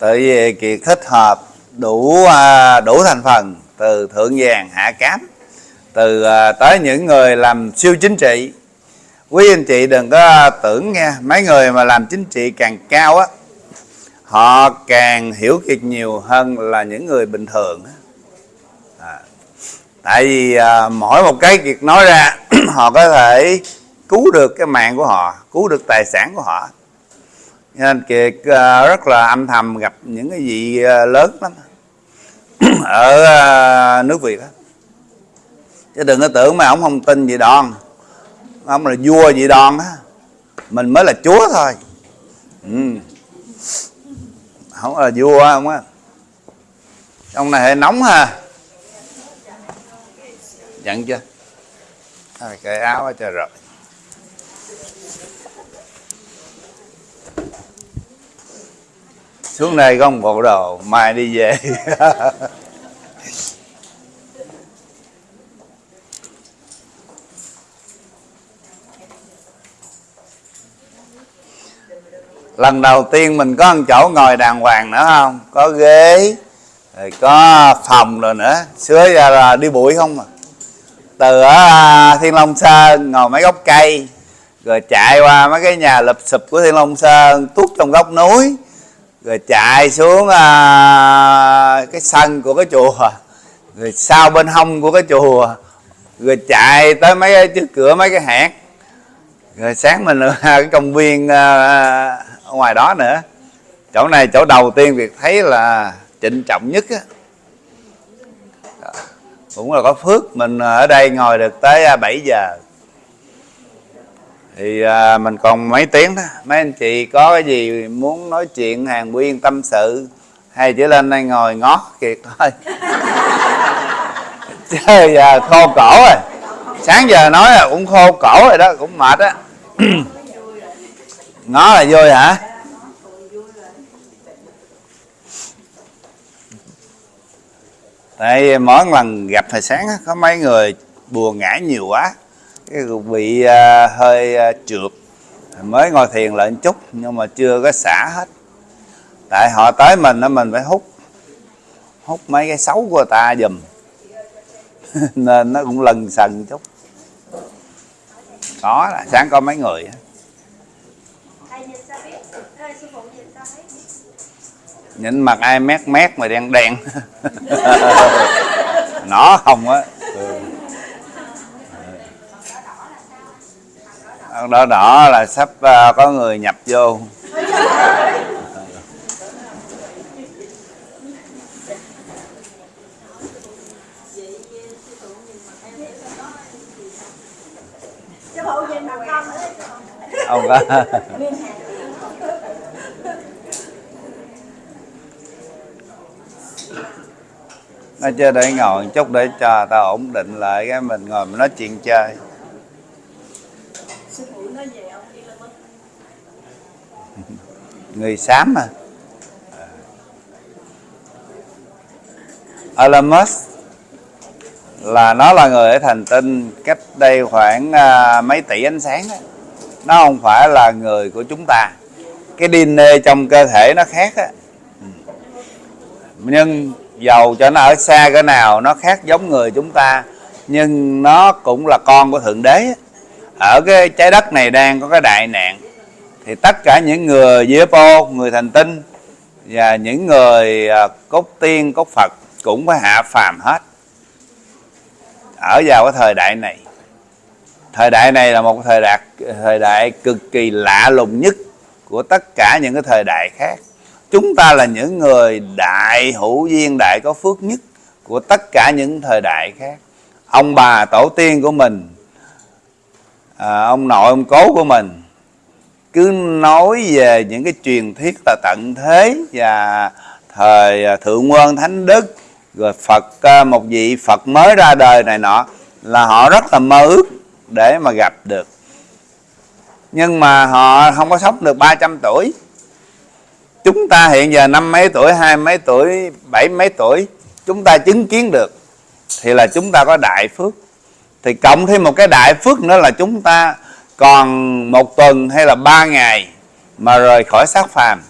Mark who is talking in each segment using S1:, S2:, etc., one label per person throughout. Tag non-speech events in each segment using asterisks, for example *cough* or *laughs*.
S1: tại vì kiệt thích hợp đủ à, đủ thành phần từ thượng vàng hạ cám. Từ à, tới những người làm siêu chính trị. Quý anh chị đừng có tưởng nha mấy người mà làm chính trị càng cao á họ càng hiểu kiệt nhiều hơn là những người bình thường à, tại vì à, mỗi một cái kiệt nói ra *clears throat* họ có thể cứu được cái mạng của họ cứu được tài sản của họ nên kiệt à, rất là âm thầm gặp những cái vị à, lớn lắm. *clears throat* Ở à, nước việt đó chứ đừng có tưởng mà ông không tin gì đòn. Ông là vua gì đòn á. Mình mới là chúa thôi. Ừ. không là vua không á. Ông này hơi nóng ha. Giận chưa? À, cái áo ở trời rồi. Xuống đây có một bộ đồ, mai đi về. *laughs* Lần đầu tiên mình có một chỗ ngồi đàng hoàng nữa không? Có ghế, rồi có phòng rồi nữa. Xưa giờ là đi bụi không mà từ ở à, thiên long sơn ngồi mấy gốc cây, rồi chạy qua mấy cái nhà lụp sụp của thiên long sơn, tuốt trong góc núi rồi chạy xuống à, cái sân của cái chùa. Rồi sau bên hông của cái chùa. Rồi chạy tới mấy cái trước cửa mấy cái hẻm. Rồi sáng mình ở *laughs* cái công viên à, ngoài đó nữa. Chỗ này chỗ đầu tiên việc thấy là trịnh trọng nhất á. Cũng là có phước mình ở đây ngồi được tới à, 7 giờ thì à, mình còn mấy tiếng đó. Mấy anh chị có cái gì muốn nói chuyện hàng quyên tâm sự hay chỉ lên đây ngồi ngó kiệt thôi. *laughs* Chứ giờ khô cổ rồi. Sáng giờ nói là cũng khô cổ rồi đó cũng mệt á. *clears throat* Ngó là vui hả? Tại mỗi lần gặp thời sáng có mấy người buồn ngã nhiều quá cái bị à, hơi à, trượt. Mới ngồi thiền lại chút nhưng mà chưa có xả hết. Tại họ tới mình đó mình phải hút hút mấy cái xấu của ta dùm *laughs* nên nó cũng lần sần chút. Có là sáng có mấy người nhìn mặt ai mét mét mà đen đen. *laughs* Nó không á. Đỏ đỏ là sắp uh, có người nhập vô. Ông có nó chơi để ngồi chút để cho ta ổn định lại cái mình ngồi mình nói chuyện chơi. Người xám mà. À, Elon Musk là nó là người ở thành tinh cách đây khoảng à, mấy tỷ ánh sáng đó. nó không phải là người của chúng ta. Cái DNA trong cơ thể nó khác á. Nhưng dầu cho nó ở xa cỡ nào nó khác giống người chúng ta. Nhưng nó cũng là con của thượng đế ở cái trái đất này đang có cái đại nạn thì tất cả những người Dipo, người thành tinh và những người à, cốt tiên, cốt Phật cũng phải hạ phàm hết. Ở vào cái thời đại này. Thời đại này là một thời đại thời đại cực kỳ lạ lùng nhất của tất cả những cái thời đại khác. Chúng ta là những người đại hữu duyên đại có phước nhất của tất cả những thời đại khác. Ông bà tổ tiên của mình à, ông nội ông cố của mình cứ nói về những cái truyền thuyết là tận thế và thời à, thượng quân thánh đức, rồi phật à, một vị phật mới ra đời này nọ, là họ rất là mơ ước để mà gặp được. Nhưng mà họ không có sống được 300 tuổi. Chúng ta hiện giờ năm mấy tuổi, hai mấy tuổi, bảy mấy tuổi, chúng ta chứng kiến được thì là chúng ta có đại phước. Thì cộng thêm một cái đại phước nữa là chúng ta còn một tuần hay là ba ngày mà rời khỏi xác phàm,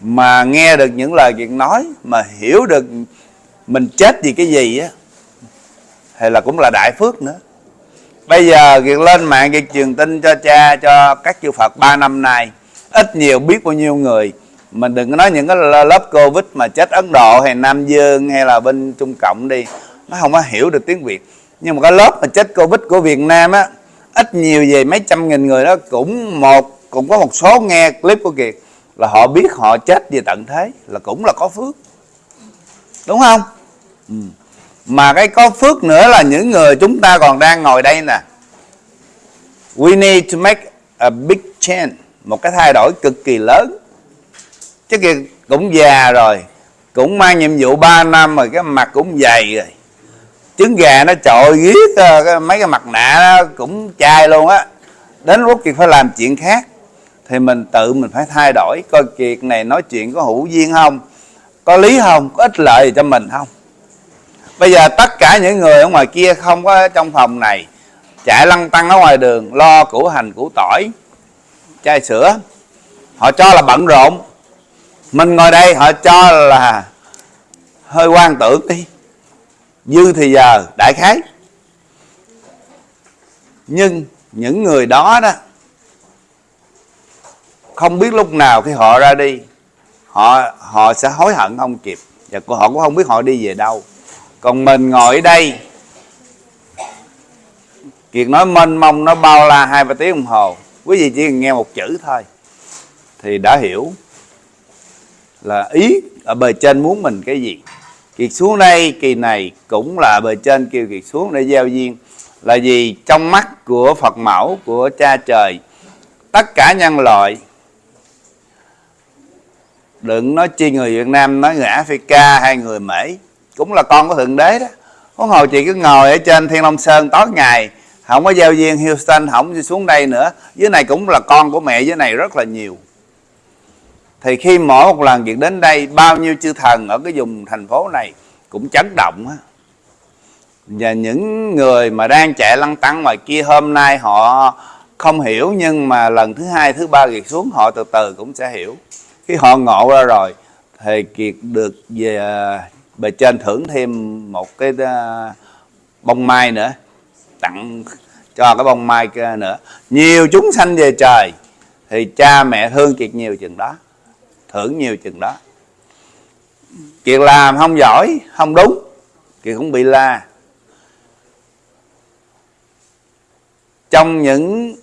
S1: mà nghe được những lời chuyện nói, mà hiểu được mình chết vì cái gì á, thì là cũng là đại phước nữa. Bây giờ việc lên mạng việc truyền tin cho cha, cho các chư Phật 3 năm nay, ít nhiều biết bao nhiêu người. Mình đừng có nói những cái lớp Covid mà chết Ấn Độ hay Nam Dương hay là bên Trung Cộng đi, nó không có hiểu được tiếng Việt. Nhưng mà cái lớp mà chết Covid của Việt Nam á ít nhiều về mấy trăm nghìn người đó, cũng một, cũng có một số nghe clip của Kiệt là họ biết họ chết về tận thế, là cũng là có phước. Đúng không? Ừ. mà cái có phước nữa là những người chúng ta còn đang ngồi đây nè. We need to make a big change, một cái thay đổi cực kỳ lớn. Chứ Kiệt cũng già rồi, cũng mang nhiệm vụ 3 năm rồi, cái mặt cũng dày rồi trứng gà nó trội giết ờ, mấy cái mặt nạ nó cũng chai luôn á. Đến lúc kiệt phải làm chuyện khác thì mình tự mình phải thay đổi coi kiệt này nói chuyện có hữu duyên không, có lý không, có ích lợi gì cho mình không. Bây giờ tất cả những người ở ngoài kia không có trong phòng này, chạy lăn tăng ở ngoài đường, lo củ hành củ tỏi, chai sữa, họ cho là bận rộn. Mình ngồi đây họ cho là hơi quan tưởng đi dư thì giờ, đại khái. Nhưng những người đó đó, không biết lúc nào khi họ ra đi, họ họ sẽ hối hận không kịp. Và họ cũng không biết họ đi về đâu. Còn mình ngồi ở đây, kiệt nói mênh mông nó bao la hai ba tiếng đồng hồ. Quý vị chỉ cần nghe một chữ thôi, thì đã hiểu là ý ở bề trên muốn mình cái gì kiệt xuống đây, kỳ này cũng là bề trên kêu kiệt xuống để gieo duyên. Là gì trong mắt của phật mẫu, của cha trời, tất cả nhân loại, đừng nói chi người việt nam, nói người africa hay người mỹ, cũng là con của thượng đế đó. Có hồi chị cứ ngồi ở trên thiên long sơn tối ngày, không có giao duyên houston, không xuống đây nữa. Dưới này cũng là con của mẹ, dưới này rất là nhiều thì khi mỗi một lần việc đến đây, bao nhiêu chư thần ở cái vùng thành phố này cũng chấn động á. Và những người mà đang chạy lăn tăng ngoài kia, hôm nay họ không hiểu, nhưng mà lần thứ hai, thứ ba kiệt xuống, họ từ từ cũng sẽ hiểu. Khi họ ngộ ra rồi, thì kiệt được về, bề trên thưởng thêm một cái ờ, bông mai nữa, tặng cho cái bông mai kia nữa. Nhiều chúng sanh về trời, thì cha mẹ thương kiệt nhiều chừng đó thưởng nhiều chừng đó. Kiệt làm không giỏi không đúng. Kiệt cũng bị la. Trong những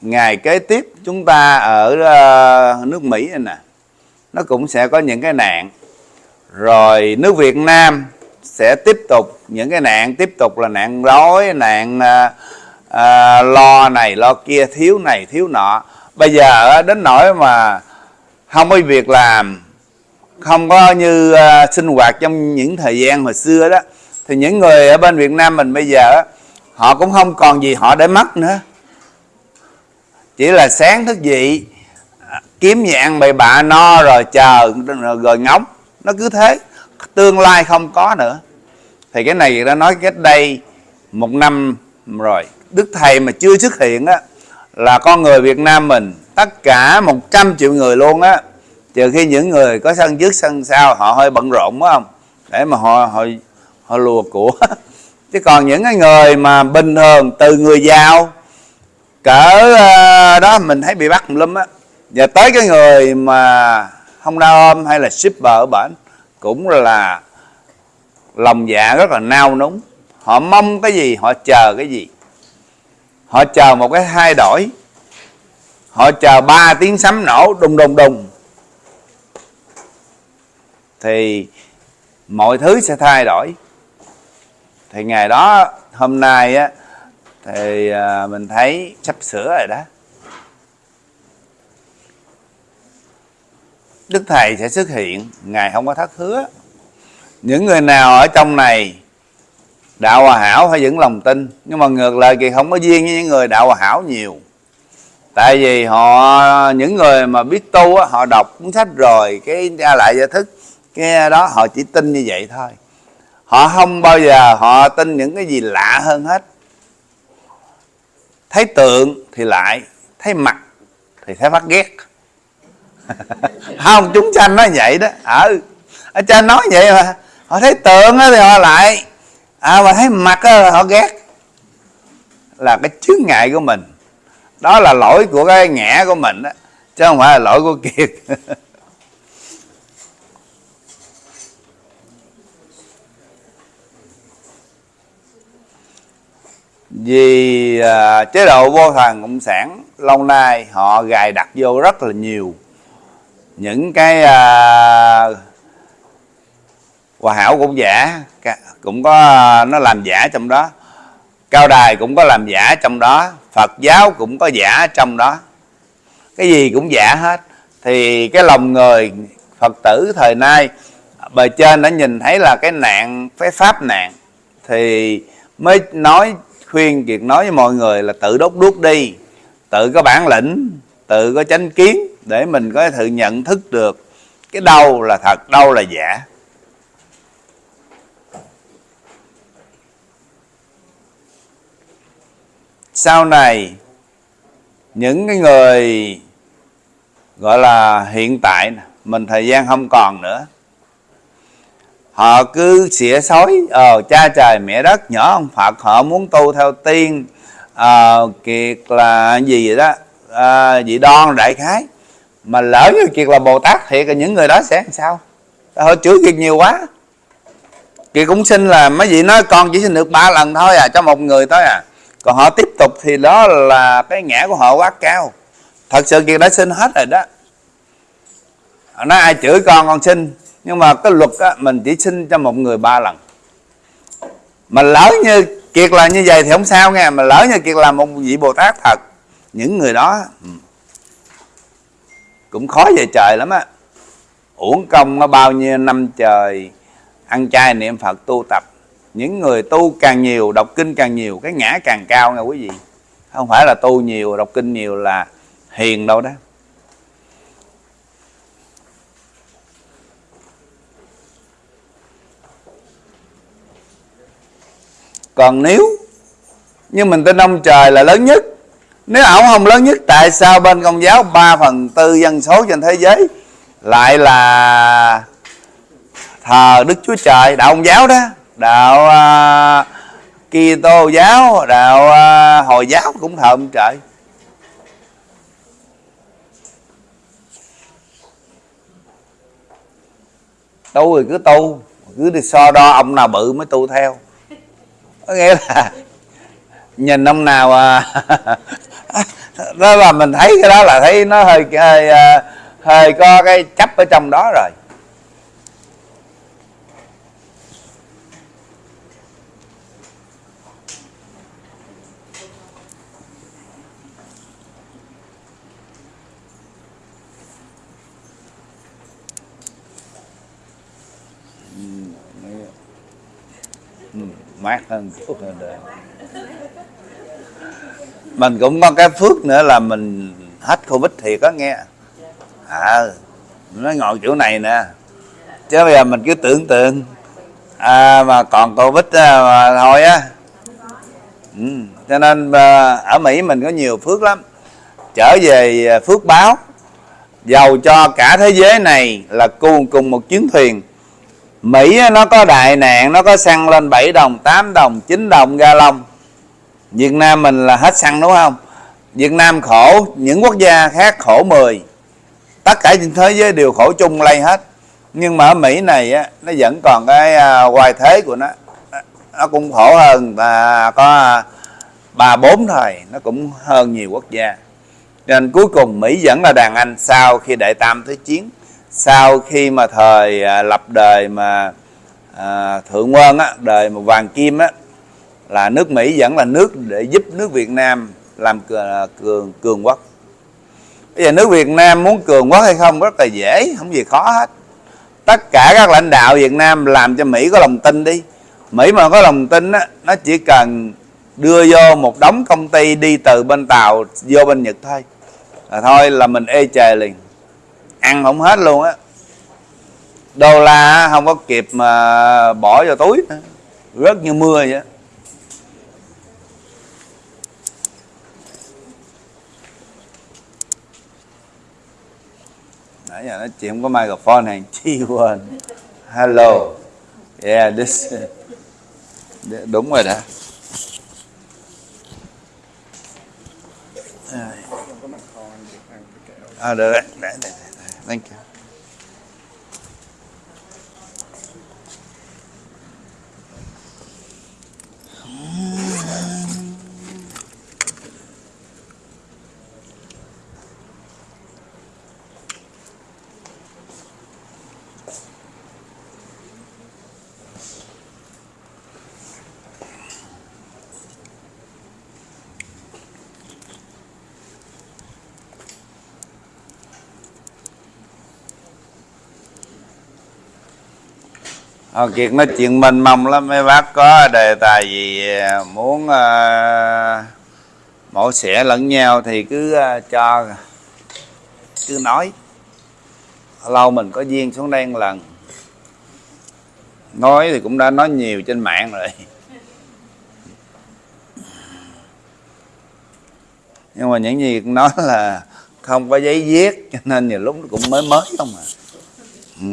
S1: ngày kế tiếp chúng ta ở ờ, nước mỹ này nè nó cũng sẽ có những cái nạn. Rồi nước việt nam sẽ tiếp tục những cái nạn tiếp tục là nạn đói nạn à, lo này lo kia thiếu này thiếu nọ. Bây giờ đến nỗi mà không có việc làm không có như uh, sinh hoạt trong những thời gian hồi xưa đó thì những người ở bên Việt Nam mình bây giờ họ cũng không còn gì họ để mất nữa. Chỉ là sáng thức dậy à, kiếm gì ăn bậy bạ no rồi chờ rồi ngóng. Nó cứ thế tương lai không có nữa. Thì cái này đã nói cách đây một năm rồi. Đức thầy mà chưa xuất hiện á là con người Việt Nam mình tất cả 100 triệu người luôn á. Trừ khi những người có sân trước, sân sau, họ hơi bận rộn phải không? Để mà họ họ họ lùa của. *laughs* Chứ còn những cái người mà bình thường, từ người giàu, cỡ ờ, đó, mình thấy bị bắt lum á. Và tới cái người mà không đau ôm hay là shipper ở bển, cũng là lòng dạ rất là nao núng. Họ mong cái gì, họ chờ cái gì? Họ chờ một cái thay đổi họ chờ ba tiếng sấm nổ, đùng đùng đùng. Thì mọi thứ sẽ thay đổi. Thì ngày đó, hôm nay á, thì à, mình thấy sắp sửa rồi đó. Đức thầy sẽ xuất hiện, ngài không có thất hứa. Những người nào ở trong này đạo hòa hảo phải vững lòng tin. Nhưng mà ngược lại thì không có duyên với những người đạo hòa hảo nhiều tại vì họ những người mà biết tu á, họ đọc cuốn sách rồi cái ra lại giải thức cái đó họ chỉ tin như vậy thôi. Họ không bao giờ họ tin những cái gì lạ hơn hết. Thấy tượng thì lại thấy mặt thì thấy phát ghét. *laughs* Không chúng sanh nói vậy đó. Ở ở trên nói vậy mà họ thấy tượng thì họ lại à mà thấy mặt họ ghét. Là cái chướng ngại của mình đó là lỗi của cái ngã của mình đó chứ không phải là lỗi của kiệt. *laughs* Vì à, chế độ vô thần cộng sản lâu nay họ gài đặt vô rất là nhiều những cái à, hòa hảo cũng giả cũng có à, nó làm giả trong đó cao đài cũng có làm giả trong đó, phật giáo cũng có giả trong đó. Cái gì cũng giả hết. Thì cái lòng người phật tử thời nay, bề trên đã nhìn thấy là cái nạn, cái pháp nạn. Thì mới nói, khuyên kiệt nói với mọi người là tự đốt đuốc đi, tự có bản lĩnh, tự có chánh kiến để mình có thể nhận thức được cái đâu là thật, đâu là giả. Sau này những cái người gọi là hiện tại mình thời gian không còn nữa. Họ cứ xỉa xói ờ cha trời mẹ đất nhỏ ông phật họ muốn tu theo tiên ờ kiệt là gì vậy đó à, vị đoan đại khái. Mà lỡ như kiệt là bồ tát thiệt là những người đó sẽ làm sao? Họ chửi kiệt nhiều quá. Kiệt cũng xin là mấy vị nói con chỉ xin được ba lần thôi à cho một người thôi à còn họ tiếp tục thì đó là cái ngã của họ quá cao. Thật sự kiệt đã xin hết rồi đó. Nói ai chửi con con xin nhưng mà cái luật á, mình chỉ xin cho một người ba lần. Mà lỡ như kiệt là như vậy thì không sao nghe mà lỡ như kiệt là một vị bồ tát thật những người đó ừ, cũng khó về trời lắm á. Uổng công nó bao nhiêu năm trời ăn chay niệm phật tu tập những người tu càng nhiều, đọc kinh càng nhiều, cái ngã càng cao nha quý vị. Không phải là tu nhiều, đọc kinh nhiều là hiền đâu đó. Còn nếu như mình tin ông trời là lớn nhất, nếu ổng không lớn nhất, tại sao bên công giáo 3 phần tư dân số trên thế giới lại là thờ đức chúa trời, đạo công giáo đó? Đạo uh, Kitô giáo đạo uh, hồi giáo cũng thờ ông trời. Tu thì cứ tu cứ đi so đo ông nào bự mới tu theo. Có nghĩa là nhìn ông nào à, *laughs* đó là mình thấy cái đó là thấy nó hơi hơi à, hơi có cái chấp ở trong đó rồi. Mát hơn chút hơn đời mình cũng có cái phước nữa là mình hết covid thiệt có nghe. À nó ngồi chỗ này nè. Chứ bây giờ mình cứ tưởng tượng à, mà còn covid mà thôi á. Ừ. cho nên à, ở mỹ mình có nhiều phước lắm. Trở về à, phước báo giàu cho cả thế giới này là cùng cùng một chuyến thuyền. Mỹ nó có đại nạn nó có xăng lên 7 đồng 8 đồng 9 đồng ga lông. Việt Nam mình là hết xăng đúng không? Việt Nam khổ những quốc gia khác khổ 10 tất cả trên thế giới đều khổ chung lây hết. Nhưng mà ở Mỹ này á, nó vẫn còn cái à, hoài thế của nó. Nó cũng khổ hơn và có à, ba bốn thôi nó cũng hơn nhiều quốc gia. Nên cuối cùng Mỹ vẫn là đàn anh sau khi Đại tam thế chiến sau khi mà thời à, lập đời mà à, thượng quân á đời mà vàng kim á là nước mỹ vẫn là nước để giúp nước việt nam làm à, cường cường quốc. Bây giờ nước việt nam muốn cường quốc hay không rất là dễ không gì khó hết. Tất cả các lãnh đạo việt nam làm cho mỹ có lòng tin đi. Mỹ mà có lòng tin á nó chỉ cần đưa vô một đống công ty đi từ bên tàu vô bên nhật thôi. Là thôi là mình ê chề liền ăn không hết luôn á đô la không có kịp mà bỏ vào túi nữa. rớt như mưa vậy nãy giờ nói chuyện không có microphone hàng chi quên hello yeah this đúng rồi đã. à được rồi để, để, để. Thank you Ông Kiệt nói chuyện mênh mông lắm mấy bác có đề tài gì ờ, muốn uh, mổ xẻ lẫn nhau thì cứ uh, cho cứ nói. Lâu mình có duyên xuống đây một lần. Nói thì cũng đã nói nhiều trên mạng rồi. Nhưng mà những gì nói là không có giấy viết cho nên nhiều lúc cũng mới mới không à. Ừ.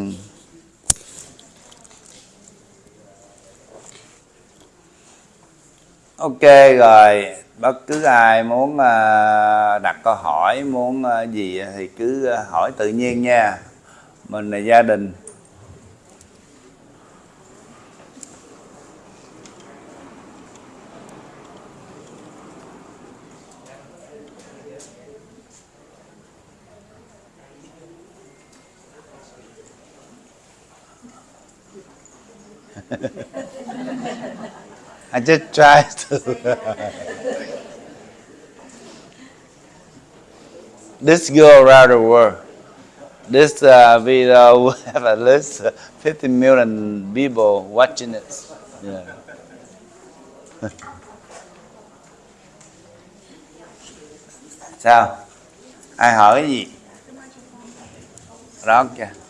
S1: ok, rồi. Bất cứ ai muốn à, đặt câu hỏi, muốn à, gì thì cứ à, hỏi tự nhiên nha. Mình là gia đình. I just try to. this go around the world. This uh, video will have at least 50 million people watching it. Yeah. Sao? Ai hỏi gì? Đó kìa.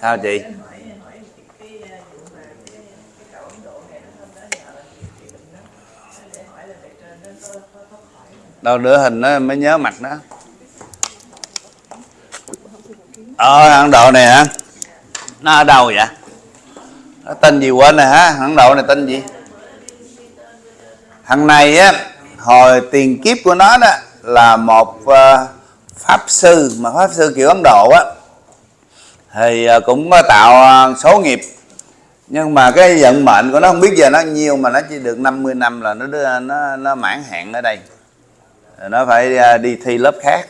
S1: Sao chị? Đâu đứa hình nó mới nhớ mặt đó ờ Ấn Độ này hả? Nó ở đâu vậy? Nó tên gì quên rồi hả? Ấn Độ này tên gì? Thằng này á hồi tiền kiếp của nó đó là một uh, pháp sư mà pháp sư kiểu Ấn Độ á thì à, cũng có tạo à, số nghiệp. Nhưng mà cái vận mệnh của nó không biết giờ nó nhiêu mà nó chỉ được 50 năm là nó đưa nó nó mãn hạn ở đây. Rồi nó phải đi thi lớp khác.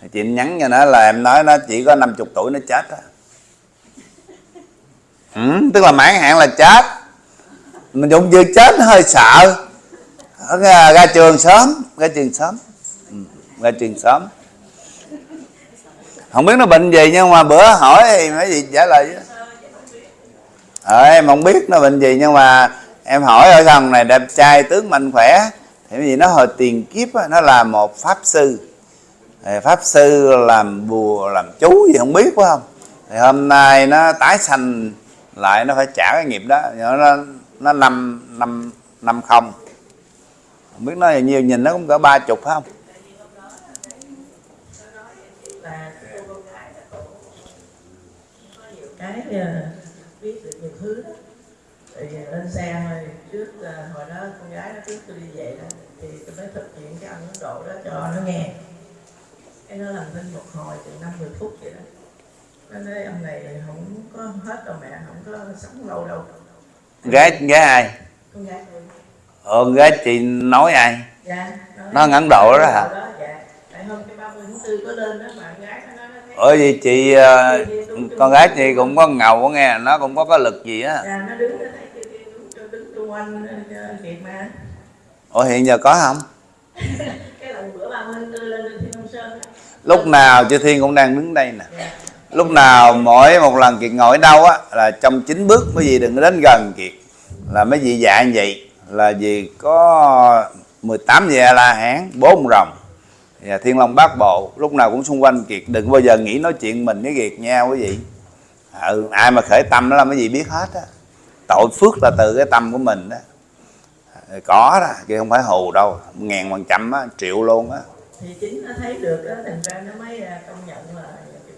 S1: Thì chị nhắn cho nó là em nói nó chỉ có 50 tuổi nó chết á. Ừ, tức là mãn hạn là chết. Mình cũng vừa chết nó hơi sợ. Ra, ra trường sớm ra trường sớm. Ừ, ra trường sớm không biết nó bệnh gì nhưng mà bữa hỏi thì mấy gì trả lời chứ. Ờ, em không biết nó bệnh gì nhưng mà em hỏi ở thằng này đẹp trai tướng mạnh khỏe. Thì vì nó hồi tiền kiếp đó, nó là một pháp sư. Thì pháp sư làm bùa làm chú gì không biết phải không? Thì hôm nay nó tái sanh lại nó phải trả cái nghiệp đó. Nó nó năm năm năm không. Không biết nó nhiều nhìn nó cũng cỡ ba chục phải không?
S2: Cái biết được nhiều thứ đó. Thì lên xe thôi trước uh, hồi đó con gái nó trước tôi đi về đó thì tôi mới thực hiện cái ăn Ấn Độ đó cho nó nghe. Cái nó làm thinh một hồi từ năm mười phút vậy đó. Nó nói ông này không có hết đâu mẹ không có sống lâu đâu.
S1: Gái gái ai?
S2: Con gái tôi.
S1: Ờ gái chị nói ai?
S2: Dạ
S1: nó Ấn Độ đó hả?
S2: Đó, dạ. tại hôm cái 30 tháng 4 có lên đó mà gái nó nói
S1: ở gì chị uh, con gái chị cũng có ngầu có nghe nó cũng có cái lực gì á?
S2: Dạ nó đứng nó thấy kêu kêu đứng cho đứng xung quanh kiệt mà.
S1: Ủa hiện giờ có không? *laughs*
S2: Cái lần bữa 30 đưa lên thiên long sơn
S1: lúc nào chư thiên cũng đang đứng đây nè.
S2: Dạ.
S1: Lúc nào mỗi một lần kiệt ngồi ở đâu á là trong chín bước mấy vị đừng có đến gần kiệt. Là mấy vị dạy như vậy là vì có 18 vị a la hán bốn rồng và thiên long bát bộ lúc nào cũng xung quanh kiệt. Đừng bao giờ nghĩ nói chuyện mình với kiệt nha quý vị. Ừ, ai mà khởi tâm đó là mấy vị biết hết á. Tội phước là từ cái tâm của mình đó có đó chứ không phải hù đâu. Ngàn phần trăm á triệu luôn á.
S2: Thì chính nó thấy được đó thành ra nó mới à, công nhận là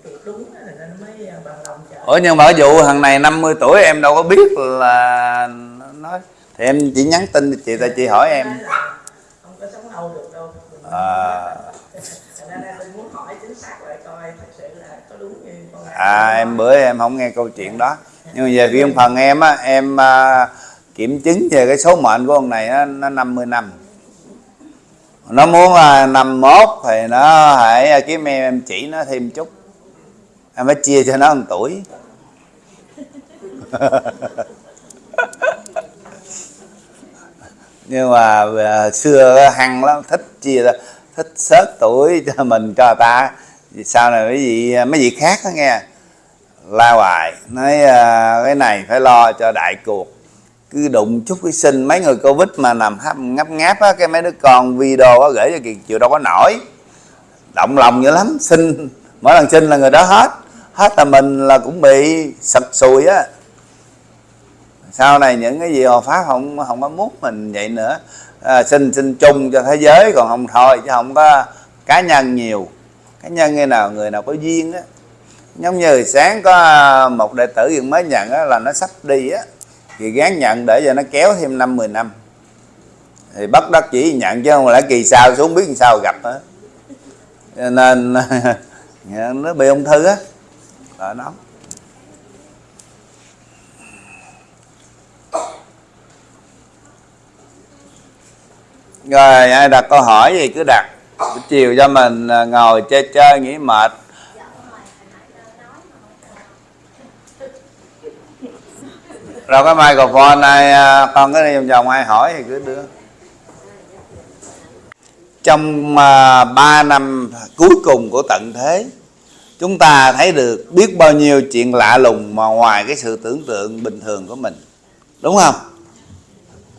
S2: cái đúng nó mới à, bằng lòng chờ
S1: Ủa nhưng mà ví dụ thằng này 50 tuổi em đâu có biết là nói. Thì em chỉ nhắn tin chị ta chị hỏi em.
S2: Không có sống lâu được đâu.
S1: À.
S2: Thành ra tôi muốn hỏi chính xác lại coi thật sự là có đúng như con gái
S1: à em bữa em không nghe câu chuyện đó. Nhưng mà về riêng phần em á em à, kiểm chứng về cái số mệnh của ông này á, nó 50 năm. Nó muốn là năm mốt thì nó hãy kiếm em em chỉ nó thêm chút. Em phải chia cho nó một tuổi. *laughs* Nhưng mà à, xưa hăng lắm thích chia ra thích xớt tuổi cho mình cho ta. Sau này à, mấy vị mấy vị khác đó nghe. La hoài nói à, cái này phải lo cho đại cuộc. Cứ đụng chút cái sinh mấy người covid mà nằm hấp ngáp ngáp á cái mấy đứa con video á gửi cho kiệt chịu đâu có nổi. Động lòng dữ lắm sinh mỗi lần sinh là người đó hết. Hết là mình là cũng bị sập sùi á. Sau này những cái gì họ pháp không không có muốn mình vậy nữa à, xin xin chung cho thế giới còn không thôi chứ không có cá nhân nhiều. Cá nhân như nào người nào có duyên á. Giống như sáng có một đệ tử hiện mới nhận á, là nó sắp đi á. Thì gán nhận để cho nó kéo thêm năm 10 năm. Thì bất đắc chỉ nhận chứ không lẽ kỳ sau xuống biết làm sao gặp á. Nên *laughs* nó bị ung thư á. Là nó rồi ai đặt câu hỏi gì cứ đặt. Buổi chiều cho mình à, ngồi chơi chơi nghỉ mệt. Rồi cái microphone này con cái đi vòng vòng ai hỏi thì cứ đưa. Trong mà 3 năm cuối cùng của tận thế chúng ta thấy được biết bao nhiêu chuyện lạ lùng mà ngoài cái sự tưởng tượng bình thường của mình. Đúng không?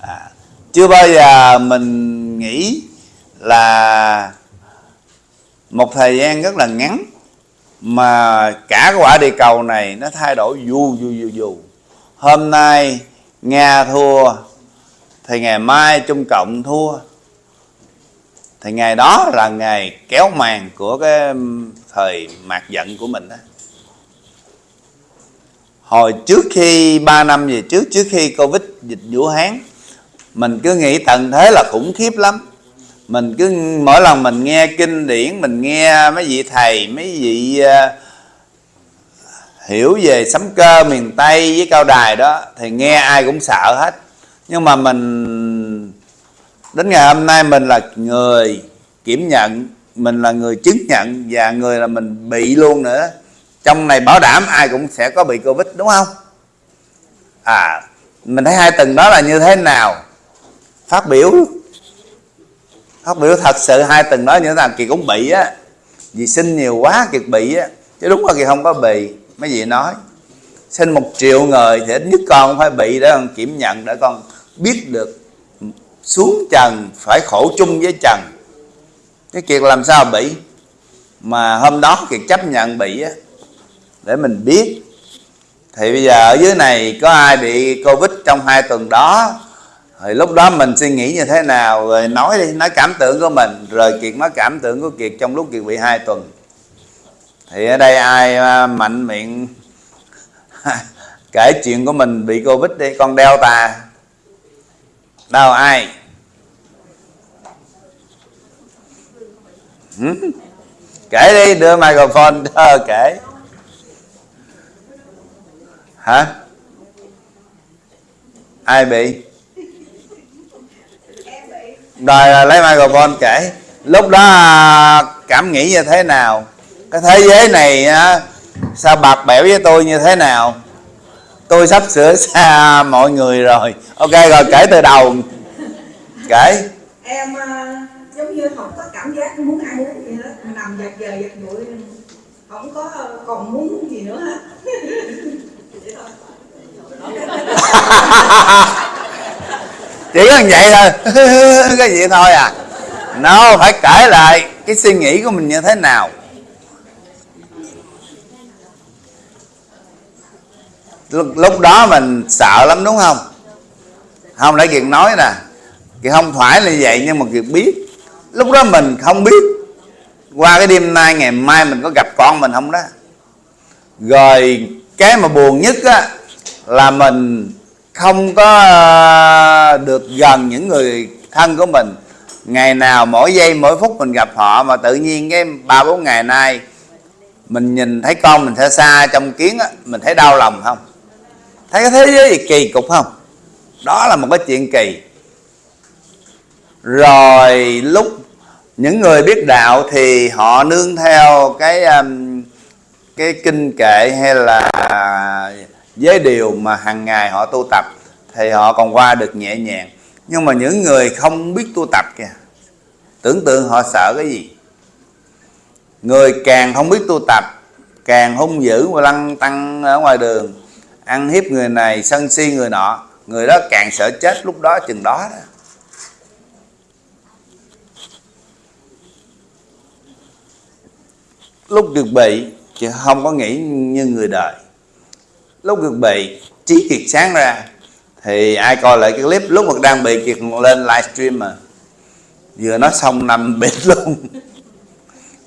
S1: À, chưa bao giờ mình nghĩ là một thời gian rất là ngắn mà cả quả địa cầu này nó thay đổi dù dù dù dù hôm nay nga thua, thì ngày mai trung cộng thua. Thì ngày đó là ngày kéo màn của cái thời mạt giận của mình đó. Hồi trước khi 3 năm về trước trước khi covid dịch vũ hán mình cứ nghĩ tận thế là khủng khiếp lắm. Mình cứ mỗi lần mình nghe kinh điển mình nghe mấy vị thầy mấy vị uh, hiểu về sấm cơ miền tây với cao đài đó thì nghe ai cũng sợ hết. Nhưng mà mình đến ngày hôm nay mình là người kiểm nhận mình là người chứng nhận và người là mình bị luôn nữa. Trong này bảo đảm ai cũng sẽ có bị covid đúng không? À mình thấy hai tuần đó là như thế nào? Phát biểu. Phát biểu thật sự, hai tuần đó như thế nào kỳ cũng bị á. Vì sinh nhiều quá, kiệt bị á. Chứ đúng là kỳ không có bị, mấy vị nói. Sinh một triệu người thì ít nhất con phải bị để con kiểm nhận, để con biết được xuống trần, phải khổ chung với trần. Cái kiệt làm sao bị? Mà hôm đó kiệt chấp nhận bị á. Để mình biết. Thì bây giờ ở dưới này có ai bị covid trong hai tuần đó? Rồi lúc đó mình suy nghĩ như thế nào, rồi nói đi, nói cảm tưởng của mình, rồi kiệt nói cảm tưởng của kiệt trong lúc kiệt bị hai tuần. Thì ở đây ai à, mạnh miệng *laughs* kể chuyện của mình bị covid đi, con đeo tà đâu, ai? Kể đi, đưa microphone cho *laughs* ờ, kể. Hả? Ai bị? Rồi à, lấy microphone kể. Lúc đó à, cảm nghĩ như thế nào? Cái thế giới này sao bạc bẽo với tôi như thế nào? Tôi sắp sửa xa mọi người rồi. Ok rồi kể từ đầu. Kể.
S3: Em ờ, giống như không có cảm giác muốn ăn uống gì hết. Nằm giật giờ giật bụi không có còn muốn gì nữa hết. *laughs* *laughs*
S1: chỉ có vậy thôi. *laughs* Cái gì thôi à? Nó phải kể lại cái suy nghĩ của mình như thế nào. Lúc, lúc đó mình sợ lắm đúng không? Không để kiệt nói nè. Kiệt không phải là vậy nhưng mà kiệt biết. Lúc đó mình không biết. Qua cái đêm nay ngày mai mình có gặp con mình không đó? Rồi cái mà buồn nhất á là mình không có ờ, được gần những người thân của mình. Ngày nào mỗi giây, mỗi phút mình gặp họ mà tự nhiên cái ba bốn ngày nay mình nhìn thấy con mình xa xa trong kiến á, mình thấy đau lòng không? Thấy cái thế giới gì kỳ cục không? Đó là một cái chuyện kỳ. Rồi lúc những người biết đạo thì họ nương theo cái cái kinh kệ hay là giới điều mà hàng ngày họ tu tập thì họ còn qua được nhẹ nhàng. Nhưng mà những người không biết tu tập kìa, tưởng tượng họ sợ cái gì? Người càng không biết tu tập, càng hung dữ và lăng tăng ở ngoài đường. Ăn hiếp người này, sân si người nọ, người đó càng sợ chết lúc đó chừng đó đó. Lúc được bị, chứ không có nghĩ như người đời lúc được bị trí kiệt sáng ra thì ai coi lại cái clip lúc mà đang bị kiệt lên livestream mà. Vừa nói xong nằm *laughs* bệt luôn.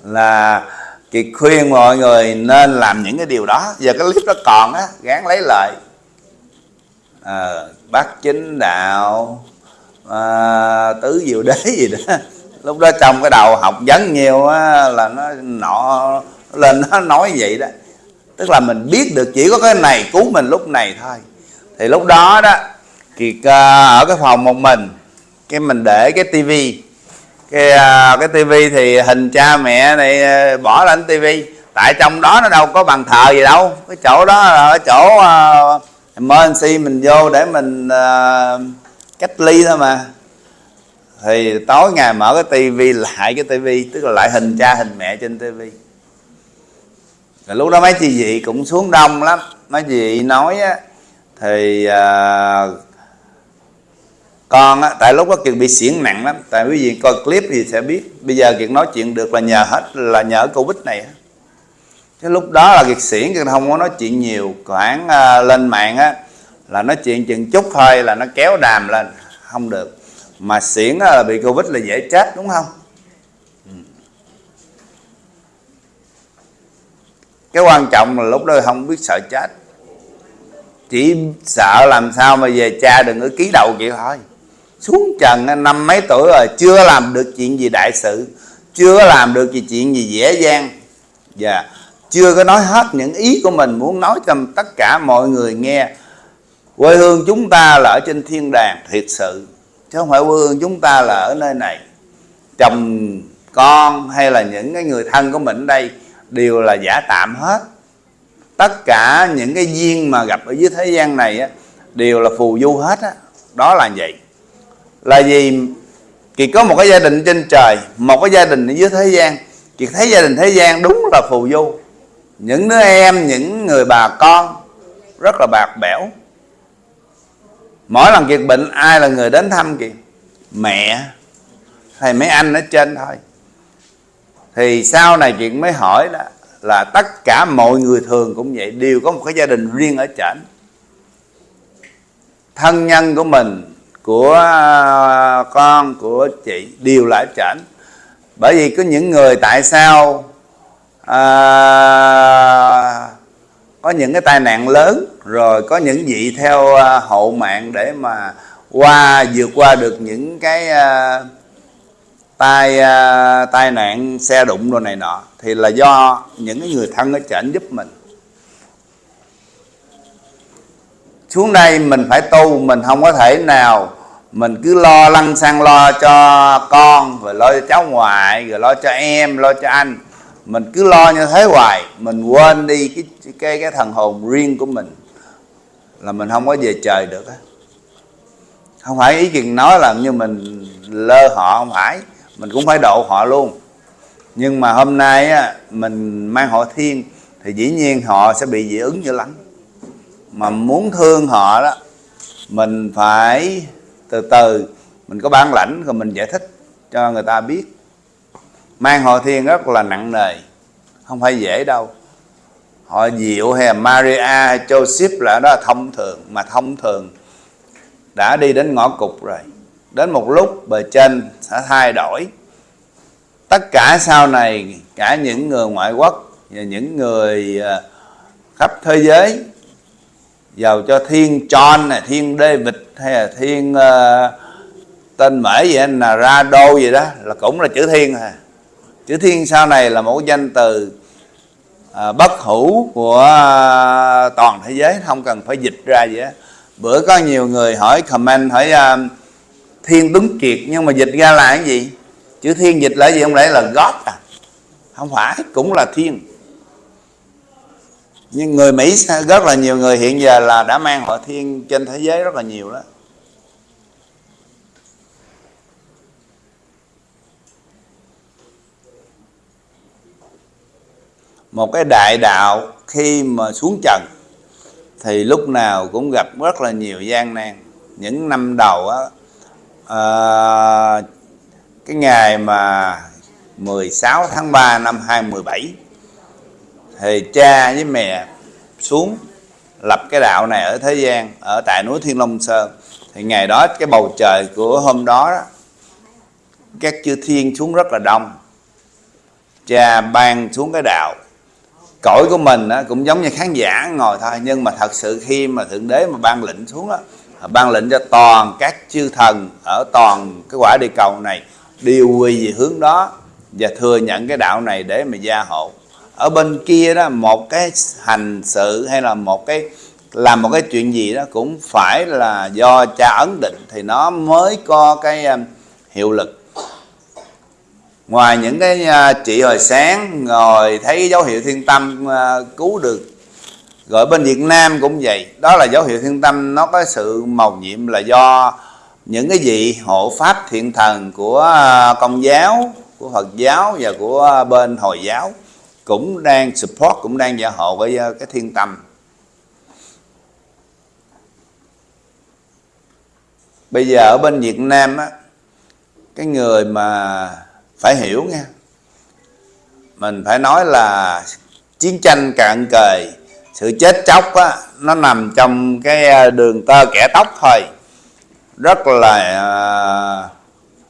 S1: Là kiệt khuyên mọi người nên làm những cái điều đó. Giờ cái clip đó còn á gán lấy lại. À, bác chính đạo à, tứ diệu đế *laughs* gì đó. Lúc đó trong cái đầu học vấn nhiều á, là nó nọ lên nó nói vậy đó tức là mình biết được chỉ có cái này cứu mình lúc này thôi. Thì lúc đó đó kiệt uh, ở cái phòng một mình cái mình để cái tivi. Cái uh, cái tivi thì hình cha mẹ này uh, bỏ lên tivi. Tại trong đó nó đâu có bàn thờ gì đâu. Cái chỗ đó là ở chỗ uh, emergency mình vô để mình uh, cách ly thôi mà. Thì tối ngày mở cái tivi lại cái tivi tức là lại hình cha hình mẹ trên tivi rồi lúc đó mấy chị vị cũng xuống đông lắm. Mấy chị vị nói á thì à, con á tại lúc đó kiệt bị xiển nặng lắm. Tại quý vị coi clip thì sẽ biết. Bây giờ kiệt nói chuyện được là nhờ hết là nhờ covid này cái lúc đó là kiệt xiển kiệt không có nói chuyện nhiều. Khoảng à, lên mạng á là nói chuyện chừng chút thôi là nó kéo đàm lên. Không được. Mà xiển là bị covid là dễ chết đúng không? Cái quan trọng là lúc đó không biết sợ chết. Chỉ sợ làm sao mà về cha đừng có ký đầu chịu thôi. Xuống trần năm mấy tuổi rồi, chưa làm được chuyện gì đại sự, chưa làm được gì chuyện gì dễ dàng. Và yeah. chưa có nói hết những ý của mình, muốn nói cho tất cả mọi người nghe. Quê hương chúng ta là ở trên thiên đàng, thiệt sự. Chứ không phải quê hương chúng ta là ở nơi này. Chồng con hay là những cái người thân của mình ở đây đều là giả tạm hết. Tất cả những cái duyên mà gặp ở dưới thế gian này á, đều là phù du hết á. đó là vậy. Là gì kiệt có một cái gia đình trên trời một cái gia đình ở dưới thế gian kiệt thấy gia đình thế gian đúng là phù du. Những đứa em những người bà con rất là bạc bẽo. Mỗi lần kiệt bệnh ai là người đến thăm kiệt mẹ hay mấy anh ở trên thôi thì sau này chuyện mới hỏi là là tất cả mọi người thường cũng vậy đều có một cái gia đình riêng ở trển thân nhân của mình của à, con của chị đều là ở trển bởi vì có những người tại sao à, có những cái tai nạn lớn rồi có những vị theo à, hậu mạng để mà qua vượt qua được những cái à, tai uh, tai nạn xe đụng đồ này nọ thì là do những cái người thân ở trển giúp mình. Xuống đây mình phải tu mình không có thể nào mình cứ lo lăn sang lo cho con rồi lo cho cháu ngoại rồi lo cho em lo cho anh. Mình cứ lo như thế hoài mình quên đi cái cái cái thần hồn riêng của mình là mình không có về trời được không phải ý kiến nói là như mình lơ họ không phải mình cũng phải độ họ luôn. Nhưng mà hôm nay á, mình mang họ thiên thì dĩ nhiên họ sẽ bị dị ứng dữ lắm. Mà muốn thương họ đó mình phải từ từ mình có bản lãnh rồi mình giải thích cho người ta biết. Mang họ thiên rất là nặng nề không phải dễ đâu. Họ diệu hay là Maria hay Joseph là đó là thông thường mà thông thường đã đi đến ngõ cụt rồi đến một lúc bề trên sẽ thay đổi. Tất cả sau này cả những người ngoại quốc và những người à, khắp thế giới giàu cho thiên John này thiên David hay là thiên uh, tên mễ gì là ra đô gì đó là cũng là chữ thiên à. Chữ thiên sau này là một danh từ uh, bất hữu của uh, toàn thế giới không cần phải dịch ra gì đó bữa có nhiều người hỏi comment hỏi uh, thiên tuấn kiệt nhưng mà dịch ra là cái gì? Chữ thiên dịch là gì không lẽ là God à? Không phải, cũng là thiên. Nhưng người Mỹ rất là nhiều người hiện giờ là đã mang họ thiên trên thế giới rất là nhiều đó. Một cái đại đạo khi mà xuống trần, thì lúc nào cũng gặp rất là nhiều gian nan. Những năm đầu á à, cái ngày mà 16 tháng 3 năm 2017 thì cha với mẹ xuống lập cái đạo này ở thế gian ở tại núi Thiên Long Sơn thì ngày đó cái bầu trời của hôm đó, đó các chư thiên xuống rất là đông. Cha ban xuống cái đạo. Cõi của mình cũng giống như khán giả ngồi thôi nhưng mà thật sự khi mà thượng đế mà ban lệnh xuống đó ban lệnh cho toàn các chư thần ở toàn cái quả địa cầu này đều quy về hướng đó và thừa nhận cái đạo này để mà gia hộ. Ở bên kia đó, một cái hành sự hay là một cái, làm một cái chuyện gì đó cũng phải là do cha ấn định thì nó mới có cái um, hiệu lực. Ngoài những cái uh, chị hồi sáng, ngồi thấy dấu hiệu thiên tâm uh, cứu được rồi bên Việt Nam cũng vậy. Đó là dấu hiệu thiên tâm, nó có sự màu nhiệm là do những cái vị hộ pháp thiện thần của à, công giáo, của Phật giáo và của bên Hồi giáo cũng đang support, cũng đang gia hộ với à, cái thiên tâm. Bây giờ ở bên Việt Nam á, cái người mà phải hiểu nha mình phải nói là chiến tranh cạn cời sự chết chóc á nó nằm trong cái à, đường tơ kẻ tóc thôi. Rất là à,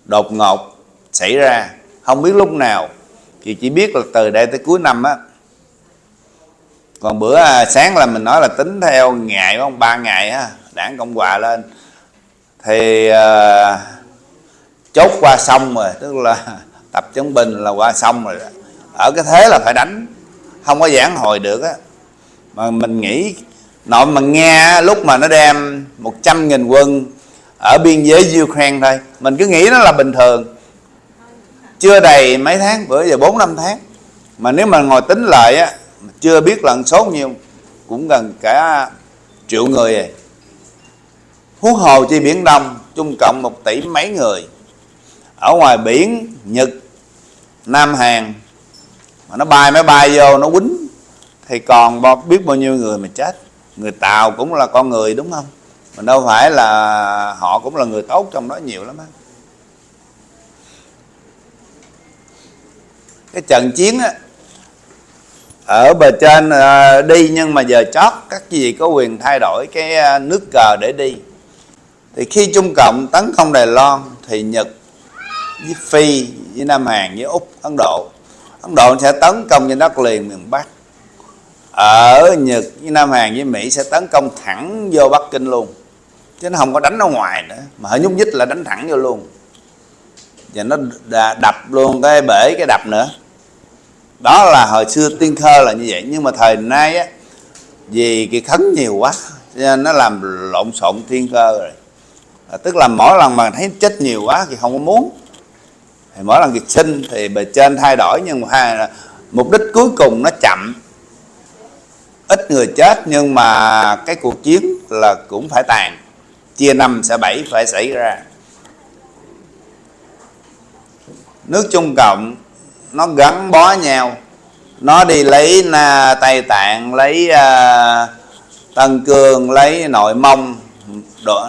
S1: đột ngột xảy ra. Không biết lúc nào thì chỉ biết là từ đây tới cuối năm á. Còn bữa à, sáng là mình nói là tính theo ngày không ba ngày á đảng cộng hòa lên. Thì uh, chốt qua xong rồi tức là *laughs* tập chống bình là qua xong rồi ở cái thế là phải đánh. Không có giảng hồi được á mà mình nghĩ, nội mà nghe lúc mà nó đem 100 nghìn quân ở biên giới Ukraine thôi, mình cứ nghĩ nó là bình thường. Chưa đầy mấy tháng, bữa giờ 4 năm tháng. Mà nếu mà ngồi tính lại á, chưa biết lần số nhiêu, cũng gần cả triệu người à. rồi huống hồ chi biển đông, chung cộng một tỷ mấy người. Ở ngoài biển, nhật, Nam Hàn, mà nó bay, máy bay vô, nó quýnh thì còn biết bao nhiêu người mà chết. Người Tàu cũng là con người đúng không? Mà đâu phải là họ cũng là người tốt trong đó nhiều lắm á. Cái trận chiến á, ở bờ trên à, đi nhưng mà giờ chót, các gì có quyền thay đổi cái à, nước cờ để đi. Thì khi Trung Cộng tấn công Đài Loan thì Nhật với Phi với Nam Hàn với Úc, Ấn Độ Ấn Độ sẽ tấn công trên đất liền miền Bắc ở Nhật với Nam Hàn với Mỹ sẽ tấn công thẳng vô Bắc Kinh luôn. Chứ nó không có đánh ở ngoài nữa. Mà hơi nhúc nhích là đánh thẳng vô luôn. Và nó đập luôn cái bể, cái đập nữa. Đó là hồi xưa tiên khơ là như vậy. Nhưng mà thời nay á, vì cái khấn nhiều quá nên nó làm lộn xộn thiên cơ rồi. À, tức là mỗi lần mà thấy chết nhiều quá thì không có muốn. Thì mỗi lần việc sinh thì bề trên thay đổi, nhưng mà mục đích cuối cùng nó chậm ít người chết nhưng mà cái cuộc chiến là cũng phải tàn. Chia năm sẽ bảy phải xảy ra. Nước Trung Cộng nó gắn bó nhau. Nó đi lấy na, Tây Tạng lấy uh, Tân Cương lấy Nội Mông.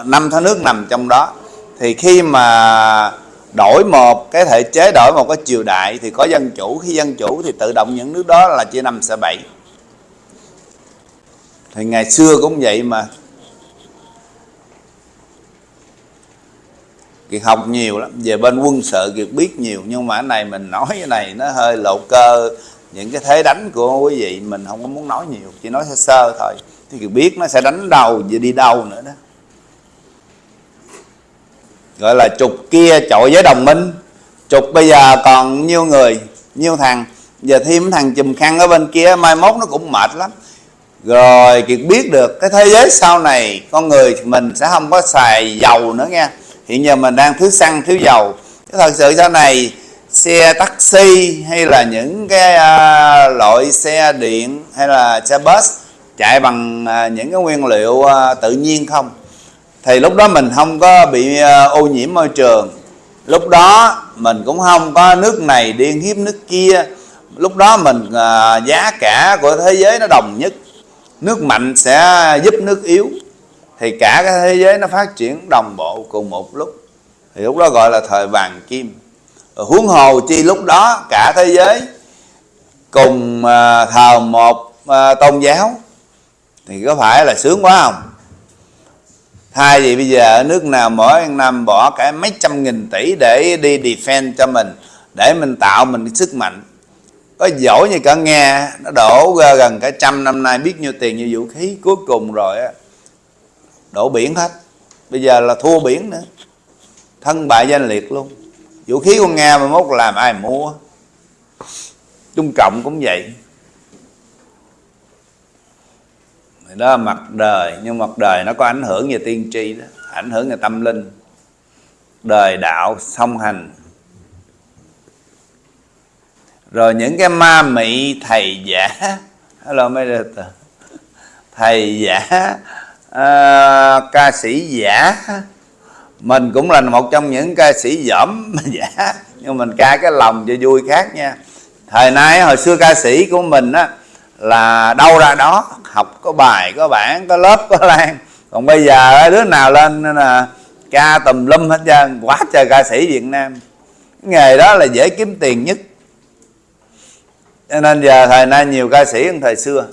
S1: Năm tháng nước nằm trong đó. Thì khi mà đổi một cái thể chế đổi một cái triều đại thì có dân chủ. Khi dân chủ thì tự động những nước đó là chia năm sẽ bảy thì ngày xưa cũng vậy mà. Kiệt học nhiều lắm, về bên quân sự Kiệt biết nhiều, nhưng mà cái này mình nói cái này nó hơi lộ cơ. Những cái thế đánh của quý vị mình không có muốn nói nhiều, chỉ nói sơ sơ thôi. Thì Kiệt biết nó sẽ đánh đầu và đi đâu nữa đó. Gọi là trục kia chọi với đồng minh. Trục bây giờ còn nhiêu người, nhiêu thằng. Giờ thêm thằng chùm khăn ở bên kia, mai mốt nó cũng mệt lắm rồi kiệt biết được cái thế giới sau này con người mình sẽ không có xài dầu nữa nha. Hiện giờ mình đang thiếu xăng thiếu dầu. Cái thật sự sau này xe taxi hay là những cái uh, loại xe điện hay là xe bus chạy bằng uh, những cái nguyên liệu uh, tự nhiên không? Thì lúc đó mình không có bị uh, ô nhiễm môi trường. Lúc đó mình cũng không có nước này điên hiếp nước kia. Lúc đó mình uh, giá cả của thế giới nó đồng nhất nước mạnh sẽ giúp nước yếu. Thì cả cái thế giới nó phát triển đồng bộ cùng một lúc. Thì lúc đó gọi là thời vàng kim. Huống hồ chi lúc đó cả thế giới cùng à, thờ một à, tôn giáo. Thì có phải là sướng quá không? Thay vì bây giờ ở nước nào mỗi năm bỏ cả mấy trăm nghìn tỷ để đi defend cho mình, để mình tạo mình sức mạnh có giỏi như cả nghe. Nó đổ ra gần cả trăm năm nay biết nhiêu tiền như vũ khí cuối cùng rồi á. Đổ biển hết. Bây giờ là thua biển nữa. Thân bại danh liệt luôn. Vũ khí của nga mà mốt làm ai mua? Trung cộng cũng vậy. Đó là mặt đời. Nhưng mặt đời nó có ảnh hưởng về tiên tri đó. Ảnh hưởng về tâm linh. Đời đạo song hành rồi những cái ma mị thầy giả. Hello mấy thầy giả. Uh, ca sĩ giả. Mình cũng là một trong những ca sĩ dởm giả. Nhưng mình ca cái lòng cho vui khác nha. Thời nay hồi xưa ca sĩ của mình á là đâu ra đó học có bài có bản có lớp có lan. Còn bây giờ đứa nào lên là ca tùm lum hết trơn. Quá trời ca sĩ việt nam. Nghề đó là dễ kiếm tiền nhất cho nên giờ thời nay nhiều ca sĩ hơn thời xưa.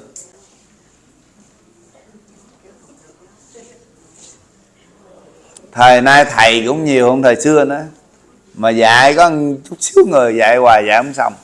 S1: Thời nay thầy cũng nhiều hơn thời xưa nữa. Mà dạy có chút xíu người dạy hoài dạy không xong.